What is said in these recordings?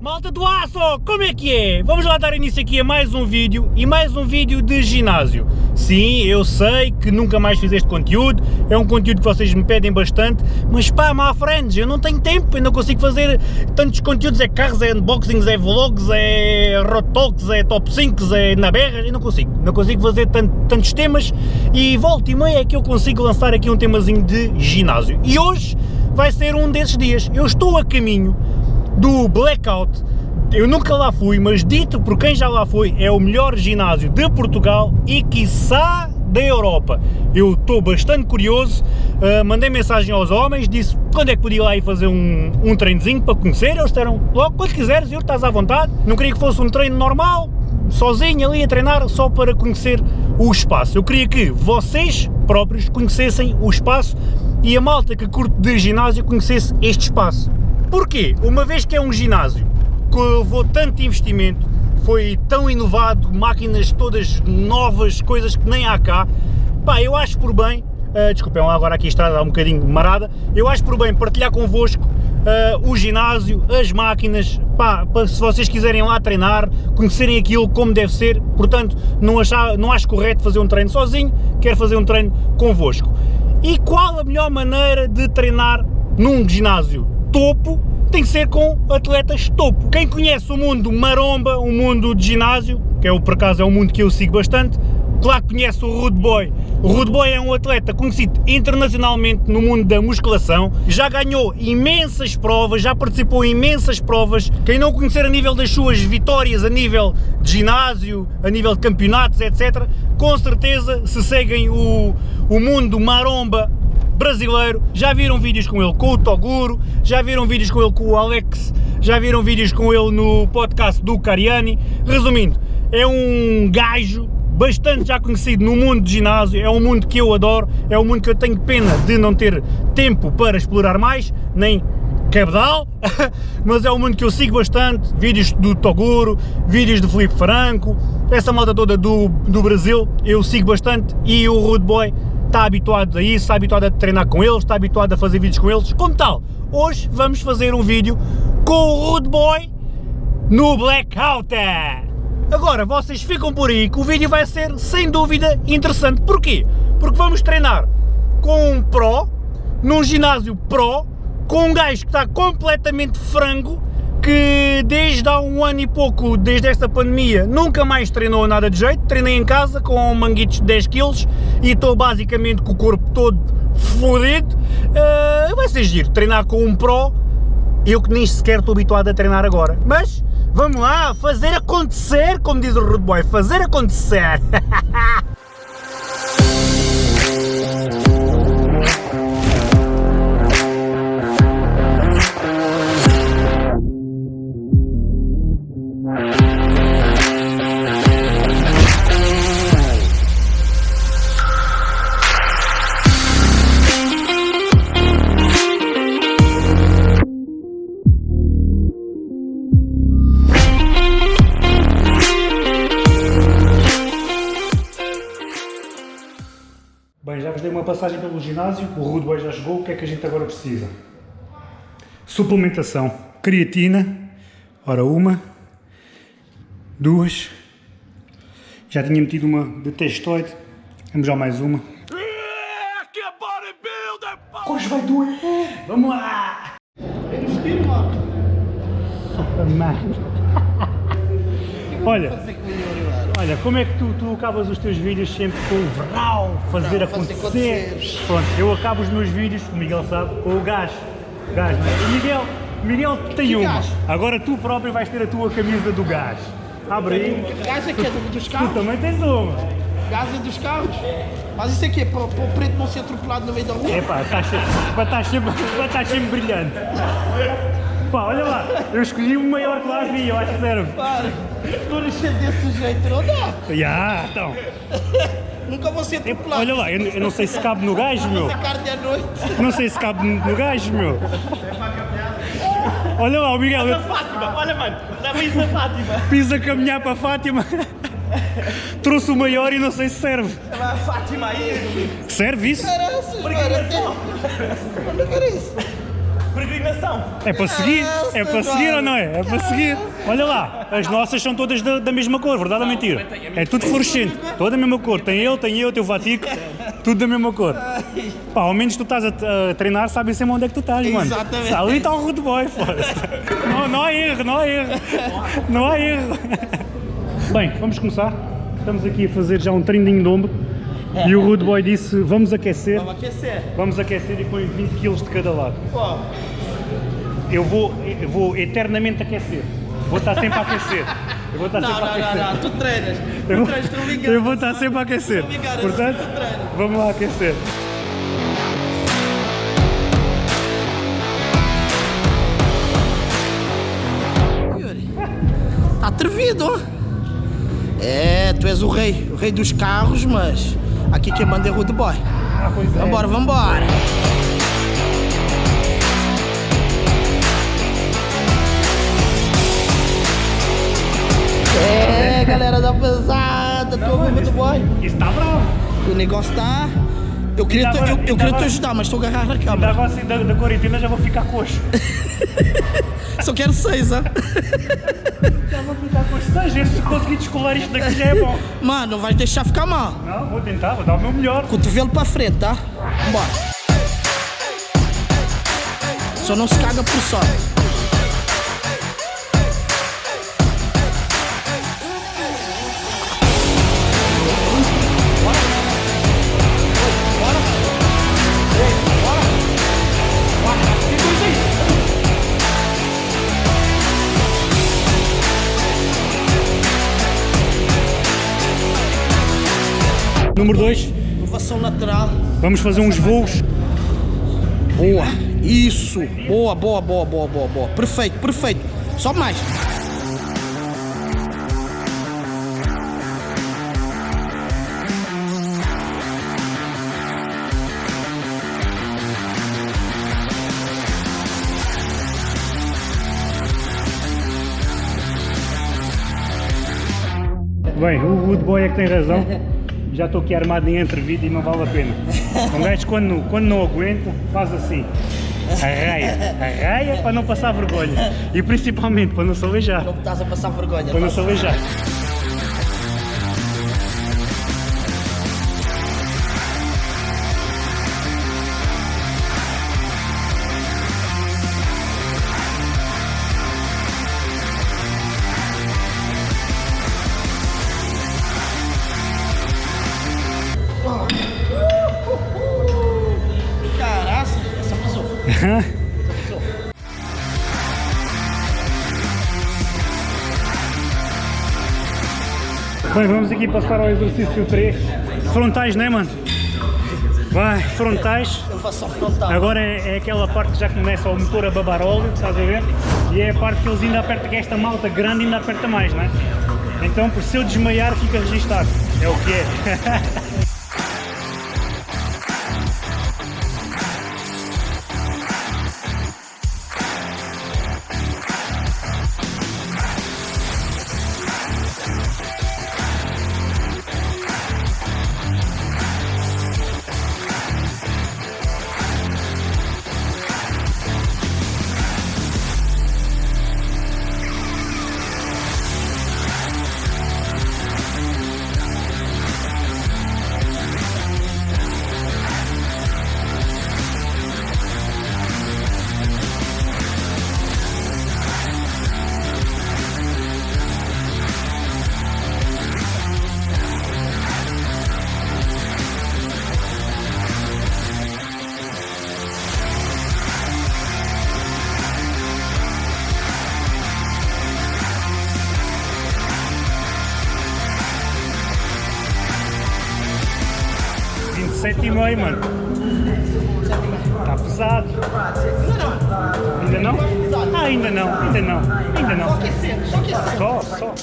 Malta do aço, como é que é? Vamos lá dar início aqui a mais um vídeo e mais um vídeo de ginásio. Sim, eu sei que nunca mais fiz este conteúdo, é um conteúdo que vocês me pedem bastante, mas pá, my friends, eu não tenho tempo, eu não consigo fazer tantos conteúdos, é carros, é unboxings, é vlogs, é road talks, é top 5, é na berra, eu não consigo, não consigo fazer tanto, tantos temas e volta e meia é que eu consigo lançar aqui um temazinho de ginásio. E hoje vai ser um desses dias, eu estou a caminho do Blackout. Eu nunca lá fui, mas dito por quem já lá foi, é o melhor ginásio de Portugal e quiçá da Europa. Eu estou bastante curioso, uh, mandei mensagem aos homens, disse quando é que podia lá ir fazer um, um treinozinho para conhecer, eles disseram logo quando quiseres, eu estás à vontade, não queria que fosse um treino normal, sozinho ali a treinar só para conhecer o espaço. Eu queria que vocês próprios conhecessem o espaço e a malta que curte de ginásio conhecesse este espaço. Porquê? Uma vez que é um ginásio que levou tanto investimento, foi tão inovado, máquinas todas novas, coisas que nem há cá, pá, eu acho por bem, uh, desculpem agora aqui a estrada um bocadinho marada, eu acho por bem partilhar convosco uh, o ginásio, as máquinas, pá, para se vocês quiserem lá treinar, conhecerem aquilo como deve ser, portanto não, achar, não acho correto fazer um treino sozinho, quero fazer um treino convosco. E qual a melhor maneira de treinar num ginásio topo tem que ser com atletas topo. Quem conhece o mundo maromba, o mundo de ginásio, que é o, por acaso é um mundo que eu sigo bastante, claro que conhece o Rude Boy. O Rude Boy é um atleta conhecido internacionalmente no mundo da musculação, já ganhou imensas provas, já participou em imensas provas. Quem não conhecer a nível das suas vitórias, a nível de ginásio, a nível de campeonatos, etc., com certeza, se seguem o, o mundo maromba brasileiro, já viram vídeos com ele com o Toguro, já viram vídeos com ele com o Alex, já viram vídeos com ele no podcast do Cariani. Resumindo, é um gajo bastante já conhecido no mundo de ginásio, é um mundo que eu adoro, é um mundo que eu tenho pena de não ter tempo para explorar mais, nem cabedal, mas é um mundo que eu sigo bastante, vídeos do Toguro, vídeos do Felipe Franco, essa malta toda do, do Brasil, eu sigo bastante. E o Rude Boy está habituado a isso, está habituado a treinar com eles, está habituado a fazer vídeos com eles, como tal, hoje vamos fazer um vídeo com o Rude Boy no Blackout. Agora, vocês ficam por aí que o vídeo vai ser, sem dúvida, interessante. Porquê? Porque vamos treinar com um Pro, num ginásio Pro, com um gajo que está completamente frango, que desde há um ano e pouco, desde esta pandemia, nunca mais treinou nada de jeito, treinei em casa com manguitos de 10 kg e estou basicamente com o corpo todo fodido, uh, vai ser giro, treinar com um pro, eu que nem sequer estou habituado a treinar agora, mas vamos lá, fazer acontecer, como diz o Rude Boy, fazer acontecer! passagem pelo ginásio, o Rude Boy já jogou, o que é que a gente agora precisa? Suplementação, creatina, ora uma, duas, já tinha metido uma de testoide, vamos já mais uma. Hoje vai doer, vamos lá! Olha, Olha, como é que tu, tu acabas os teus vídeos sempre com o verral, fazer não, acontecer? acontecer? Pronto, eu acabo os meus vídeos, o Miguel sabe, com o gás. Gás, não é? Miguel, Miguel tem que uma. Gás? Agora tu próprio vais ter a tua camisa do gás. Abre aí. Gás aqui é dos carros? Tu também tens uma. Gás é dos carros? Mas isso aqui é para, para o preto não ser atropelado no meio da rua? É pá, tá para estar sempre, estar sempre brilhante. Pá, olha lá, eu escolhi o maior que lá havia, eu acho que serve. Para, não encher desse jeito não dá. Já, yeah, então. Nunca vou ser atropelado. Olha lá, eu, eu, não sei se cabe no gajo, meu. carne à noite. Não sei se cabe no gajo, meu. Olha lá, o Miguel. Eu... Fátima, olha mano, leva isso a Fátima. Pisa a caminhar para a Fátima. Trouxe o maior e não sei se serve. Leva a Fátima aí. Serve isso? Caraças, mano. Onde é que era isso? Peregrinação. É para seguir, é para seguir ou não é? É para seguir. Olha lá, as nossas são todas da, da mesma cor, verdade ou mentira? É tudo fluorescente, toda a mesma cor. Tem eu, tem eu, tem o Vatico, tudo da mesma cor. Pá, ao menos tu estás a, a treinar, sabem sempre onde é que tu estás, mano. Exatamente. Ali está o Rude Boy. Não, não há erro, não há erro. Não há erro. Bem, vamos começar. Estamos aqui a fazer já um treinadinho de ombro. E o Rude Boy disse, vamos aquecer. Vamos aquecer. Vamos aquecer e põe 20 kg de cada lado. Eu vou, eu vou eternamente aquecer. Vou estar sempre a aquecer. Eu vou estar não, sempre a não, não, aquecer. não, tu treinas. Eu Tu vou, treinas, tu não me enganas. eu vou estar sempre a aquecer. Não enganas, Portanto, vamos lá aquecer. Yuri, tá atrevido. É, tu és o rei, o rei dos carros, mas aqui quem manda é Rude Boy. Ah, pois é. Vambora, vambora. É, galera da pesada, tô com o Rude Boy. Está bravo. O negócio tá... Eu queria, te, eu, eu queria te ajudar, mas tô agarrado na câmera. agora assim da, da quarentena já vou ficar coxo. Só quero seis, ó. Já vou ficar coxo. Seja, se conseguir descolar isto daqui já é bom. Mano, não vai deixar ficar mal. Não, vou tentar, vou dar o meu melhor. Cotovelo pra frente, tá? Bora. Só não se caga por só. Número 2, Inovação lateral. vamos fazer uns voos. Boa. Isso. Boa, boa, boa, boa, boa, boa. Perfeito, perfeito. Só mais. Bem, o Wood Boy é que tem razão. Já estou aqui armado em entrevista e não vale a pena. Um gajo quando, quando não aguenta, faz assim. Arraia, arraia para não passar vergonha. E principalmente para não se aleijar. Não estás a passar vergonha. Para não se aleijar. Bem, vamos aqui passar ao exercício 3. Frontais, né, mano? Vai, frontais. Inovação frontal. Agora é, é aquela parte que já começa o motor a babar óleo, estás a ver? E é a parte que eles ainda apertam, que esta malta grande ainda aperta mais, não é? Então, por se eu desmaiar, fica registado. É o que é. Sétimo aí, mano. Tá pesado. Ainda não? Ah, ainda não, ainda não, ainda não. Aquecendo, só aquecendo. Só, só.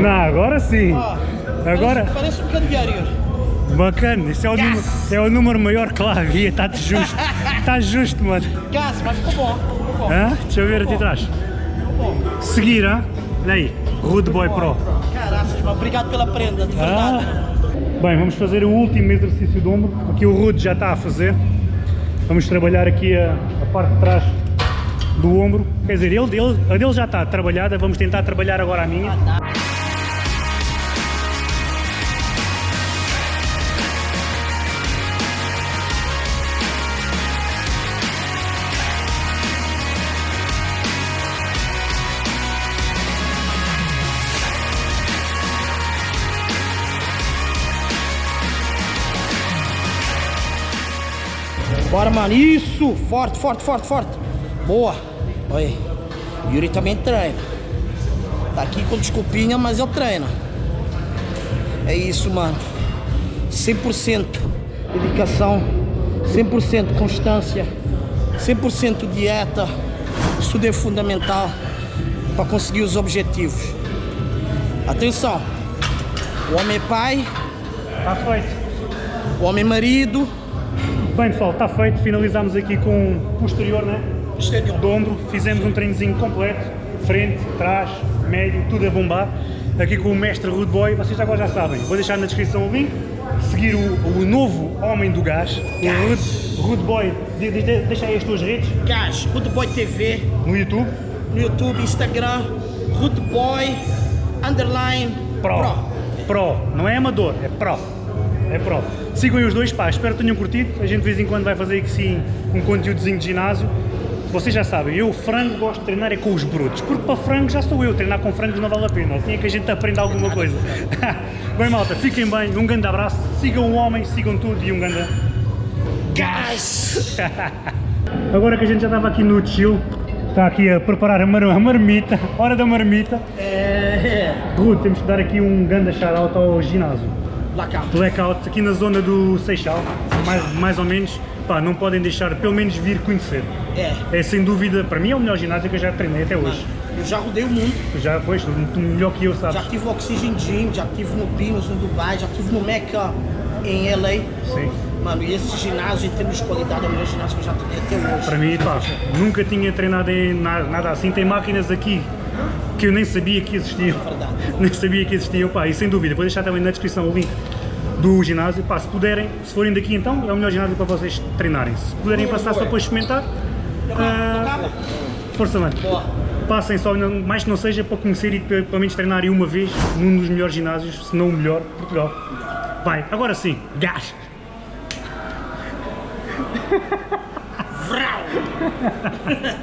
Não, agora sim. Agora, Parece, parece um candeeiro, Yuri. bacana. Isso é o, Yes. número, é o número maior que lá havia. Está justo. Está justo, mano. Gás, mas ficou bom. Ficou bom. Hã? Deixa eu ver aqui atrás. Seguir, hã? Olha aí. Rude Boy Pro. Caraças, obrigado pela prenda, de Ah. verdade. Bem, vamos fazer o último exercício do ombro. Aqui o Rude já está a fazer. Vamos trabalhar aqui a, a parte de trás do ombro. Quer dizer, ele, ele, a dele já está trabalhada. Vamos tentar trabalhar agora a minha. Bora, mano. Isso! Forte, forte, forte, forte. Boa. Olha aí. Yuri também treina. Tá aqui com desculpinha, mas eu treino. É isso, mano. 100% dedicação, 100% constância, 100% dieta. Isso tudo é fundamental para conseguir os objetivos. Atenção. O homem é pai, feito. o homem é marido. Bem pessoal, está feito. Finalizamos aqui com o posterior, né? Estúdio. do ombro, fizemos um treinozinho completo, frente, trás, médio, tudo a bombar, aqui com o mestre Rude Boy, vocês agora já sabem, vou deixar na descrição o link, seguir o, o novo homem do gás, o Rude, Rude Boy, de, de, de, deixa aí as tuas redes, Gás, Rude Boy TV, no YouTube, no YouTube, Instagram, Rude Boy, underline, Pro. Pro, não é amador, é Pro. É Pro. Sigam aí os dois, pá, espero que tenham curtido, a gente de vez em quando vai fazer aqui sim um conteúdozinho de ginásio, vocês já sabem, eu frango gosto de treinar é com os brutos, porque para frango já sou eu, treinar com frangos não vale a pena, assim é que a gente aprende alguma coisa. bem malta, fiquem bem, um grande abraço, sigam o homem, sigam tudo e um grande... Gás! Agora que a gente já estava aqui no chill, está aqui a preparar a, mar a marmita, hora da marmita, É. Ruth, temos que dar aqui um grande shout-out ao ginásio. Blackout. Blackout aqui na zona do Seixal, mais, mais ou menos, pá, não podem deixar pelo menos vir conhecer. É. É sem dúvida, para mim é o melhor ginásio que eu já treinei até hoje. Eu já rodei o mundo. Já, pois, tu, melhor que eu, Já sabes? tive no Oxygen Gym, já tive no Pinos, no Dubai, já tive no Mecca, em LA. Sim. Mano, e esse ginásio, em termos de qualidade, é o melhor ginásio que eu já treinei até hoje. Para mim, pá, nunca tinha treinado em na- nada assim. Tem máquinas aqui que eu nem sabia que existiam. Nem sabia que existiam, pá, e sem dúvida, vou deixar também na descrição o link do ginásio, pá, se puderem, se forem daqui então, é o melhor ginásio para vocês treinarem. Se puderem passar só para experimentar, Acaba? força mano. Passem só, mais que não seja para conhecer e para, pelo menos treinarem uma vez num dos melhores ginásios, se não o melhor, de Portugal. Vai, agora sim, gás! Vrau!